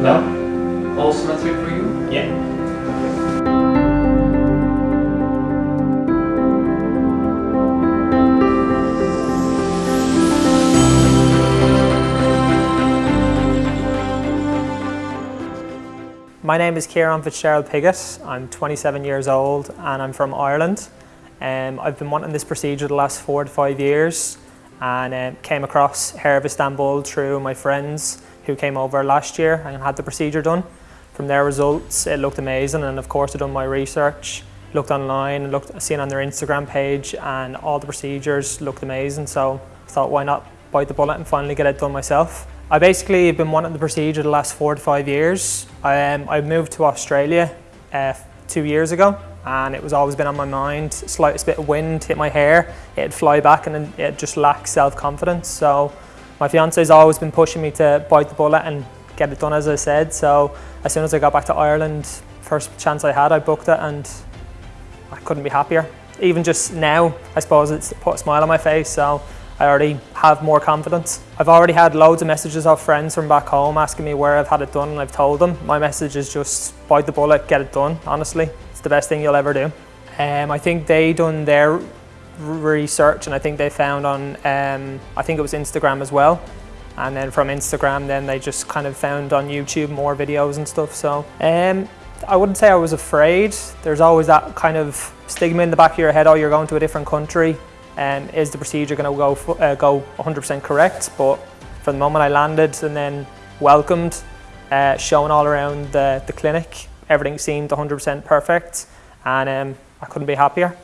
No? All symmetric for you? Yeah. My name is Kieran Fitzgerald Piggott. I'm 27 years old and I'm from Ireland. Um, I've been wanting this procedure the last four to five years and um, came across Hair of Istanbul through my friends who came over last year and had the procedure done. From their results, it looked amazing and of course I've done my research, looked online, looked, seen on their Instagram page and all the procedures looked amazing so I thought why not bite the bullet and finally get it done myself. I basically have been wanting the procedure the last four to five years. I, um, I moved to Australia uh, two years ago and it was always been on my mind. Slightest bit of wind hit my hair, it'd fly back and it just lacked self-confidence. So my fiance has always been pushing me to bite the bullet and get it done as I said. So as soon as I got back to Ireland, first chance I had, I booked it and I couldn't be happier. Even just now, I suppose it's put a smile on my face. So I already have more confidence. I've already had loads of messages of friends from back home asking me where I've had it done and I've told them. My message is just bite the bullet, get it done, honestly. It's the best thing you'll ever do. Um, I think they done their research and I think they found on, um, I think it was Instagram as well. And then from Instagram, then they just kind of found on YouTube more videos and stuff. So um, I wouldn't say I was afraid. There's always that kind of stigma in the back of your head, oh, you're going to a different country um, is the procedure going to go uh, go 100% correct? But from the moment I landed and then welcomed, uh, shown all around the, the clinic, everything seemed 100% perfect and um, I couldn't be happier.